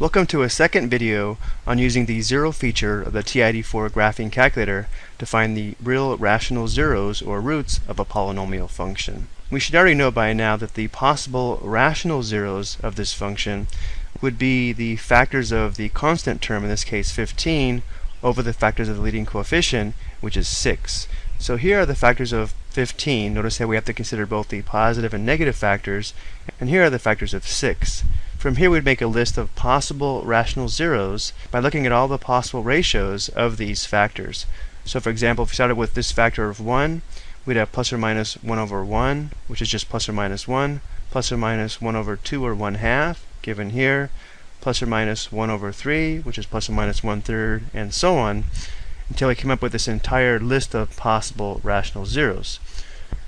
Welcome to a second video on using the zero feature of the TI-84 graphing calculator to find the real rational zeros or roots of a polynomial function. We should already know by now that the possible rational zeros of this function would be the factors of the constant term, in this case 15, over the factors of the leading coefficient, which is 6. So here are the factors of 15. Notice that we have to consider both the positive and negative factors, and here are the factors of 6. From here we'd make a list of possible rational zeros by looking at all the possible ratios of these factors. So for example, if we started with this factor of 1, we'd have plus or minus 1 over 1, which is just plus or minus 1, plus or minus 1 over 2 or 1 half, given here, plus or minus 1 over 3, which is plus or minus 1 third, and so on, until we come up with this entire list of possible rational zeros.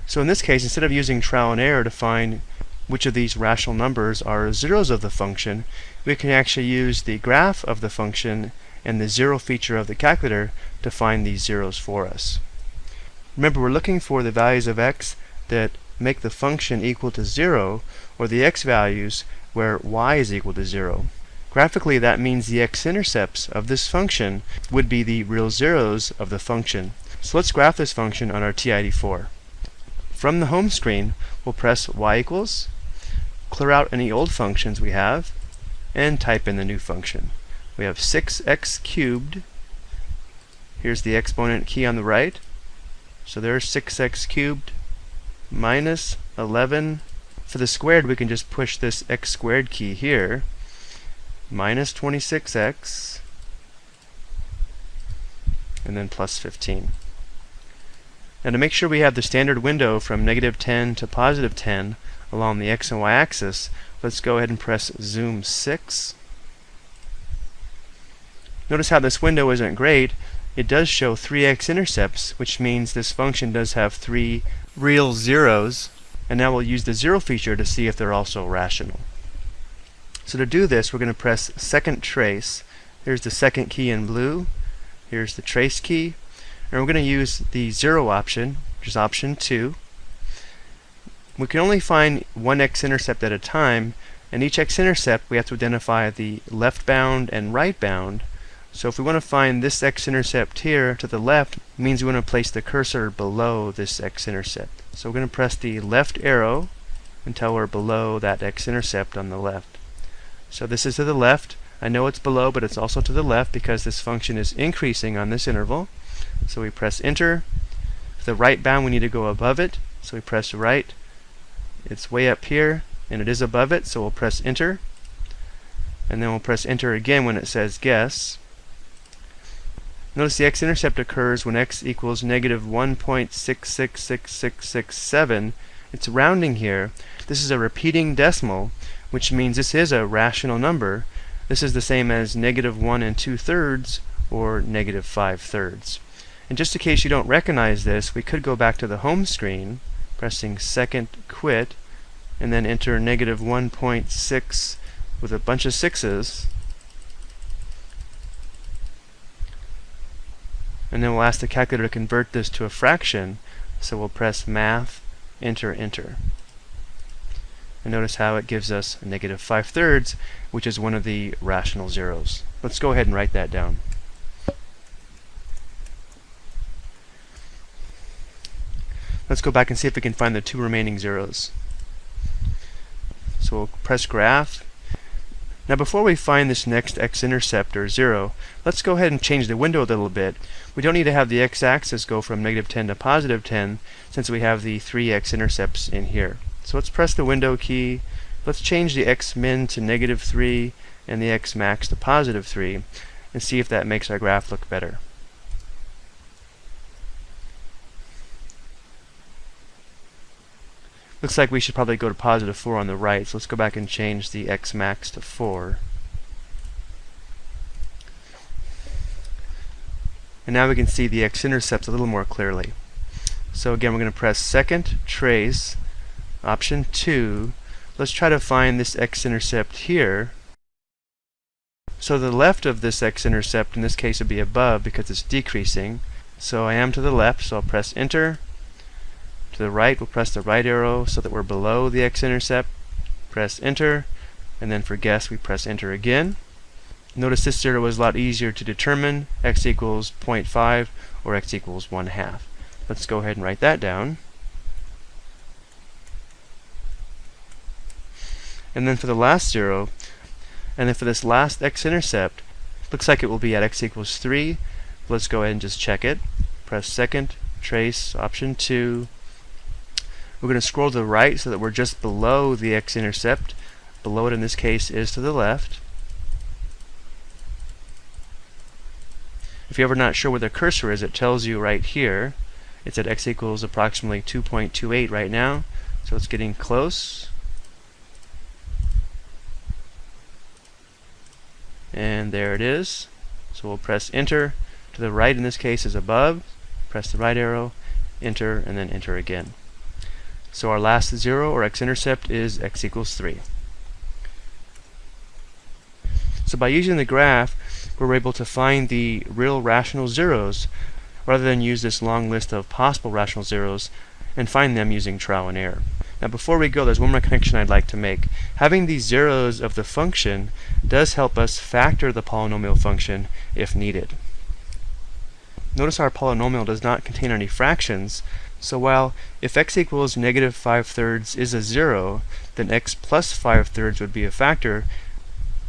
So in this case, instead of using trial and error to find which of these rational numbers are zeros of the function, we can actually use the graph of the function and the zero feature of the calculator to find these zeros for us. Remember, we're looking for the values of x that make the function equal to 0, or the x values where y is equal to 0. Graphically, that means the x-intercepts of this function would be the real zeros of the function. So let's graph this function on our TI-84. From the home screen, we'll press y equals clear out any old functions we have, and type in the new function. We have 6x cubed. Here's the exponent key on the right. So there's 6x cubed minus 11. For the squared, we can just push this x squared key here. Minus 26x. And then plus 15. Now to make sure we have the standard window from negative 10 to positive 10, along the x and y axis, let's go ahead and press zoom 6. Notice how this window isn't great. It does show three x-intercepts, which means this function does have three real zeros. And now we'll use the zero feature to see if they're also rational. So to do this, we're going to press second trace. Here's the second key in blue. Here's the trace key. And we're going to use the zero option, which is option 2. We can only find one x-intercept at a time, and each x-intercept we have to identify the left bound and right bound. So if we want to find this x-intercept here to the left, means we want to place the cursor below this x-intercept. So we're going to press the left arrow until we're below that x-intercept on the left. So this is to the left. I know it's below, but it's also to the left because this function is increasing on this interval. So we press enter. For the right bound, we need to go above it. So we press right. It's way up here and it is above it, so we'll press enter. And then we'll press enter again when it says guess. Notice the x-intercept occurs when x equals negative 1.666667. It's rounding here. This is a repeating decimal, which means this is a rational number. This is the same as negative 1 and 2 thirds or negative 5 thirds. And just in case you don't recognize this, we could go back to the home screen pressing second quit and then enter negative 1.6 with a bunch of sixes. And then we'll ask the calculator to convert this to a fraction so we'll press math enter enter. And notice how it gives us negative 5 thirds which is one of the rational zeros. Let's go ahead and write that down Let's go back and see if we can find the two remaining zeros. So we'll press graph. Now before we find this next x-intercept or 0, let's go ahead and change the window a little bit. We don't need to have the x-axis go from negative 10 to positive 10 since we have the three x-intercepts in here. So let's press the window key. Let's change the x-min to negative 3 and the x-max to positive 3 and see if that makes our graph look better. Looks like we should probably go to positive 4 on the right, so let's go back and change the x max to 4. And now we can see the x-intercepts a little more clearly. So again, we're going to press second trace, option 2. Let's try to find this x-intercept here. So the left of this x-intercept in this case would be above because it's decreasing. So I am to the left, so I'll press enter to the right, we'll press the right arrow so that we're below the x-intercept. Press enter, and then for guess, we press enter again. Notice this zero was a lot easier to determine, x equals 0.5 or x equals 1 half. Let's go ahead and write that down. And then for the last zero, and then for this last x-intercept, looks like it will be at x equals 3. Let's go ahead and just check it. Press second, trace, option 2. We're going to scroll to the right so that we're just below the x-intercept. Below it in this case is to the left. If you're ever not sure where the cursor is, it tells you right here. It's at x equals approximately 2.28 right now, so it's getting close. And there it is. So we'll press enter. To the right in this case is above. Press the right arrow, enter, and then enter again. So our last zero or x-intercept is x equals 3. So by using the graph, we're able to find the real rational zeros rather than use this long list of possible rational zeros and find them using trial and error. Now before we go, there's one more connection I'd like to make. Having these zeros of the function does help us factor the polynomial function if needed. Notice our polynomial does not contain any fractions, so while if x equals negative 5 thirds is a zero, then x plus 5 thirds would be a factor,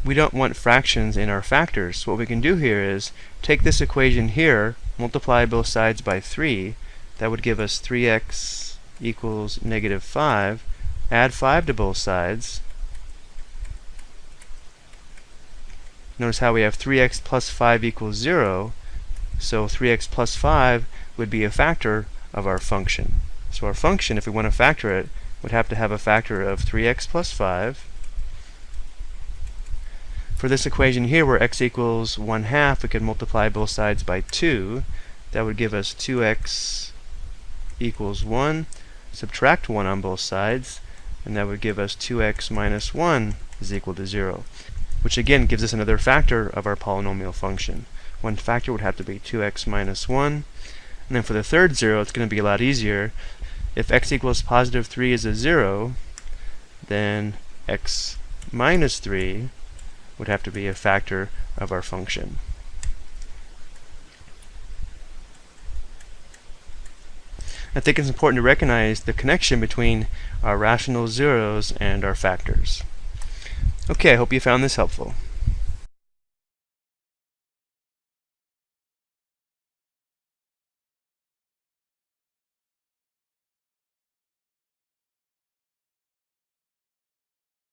we don't want fractions in our factors. What we can do here is take this equation here, multiply both sides by 3. That would give us 3x equals negative 5. Add 5 to both sides. Notice how we have 3x plus 5 equals 0. So 3x plus 5 would be a factor of our function. So our function, if we want to factor it, would have to have a factor of 3x plus 5 for this equation here, where x equals 1 half, we could multiply both sides by 2. That would give us 2x equals 1. Subtract 1 on both sides, and that would give us 2x minus 1 is equal to 0, which again gives us another factor of our polynomial function. One factor would have to be 2x minus 1. And then for the third 0, it's going to be a lot easier. If x equals positive 3 is a 0, then x minus 3 would have to be a factor of our function. I think it's important to recognize the connection between our rational zeros and our factors. Okay, I hope you found this helpful.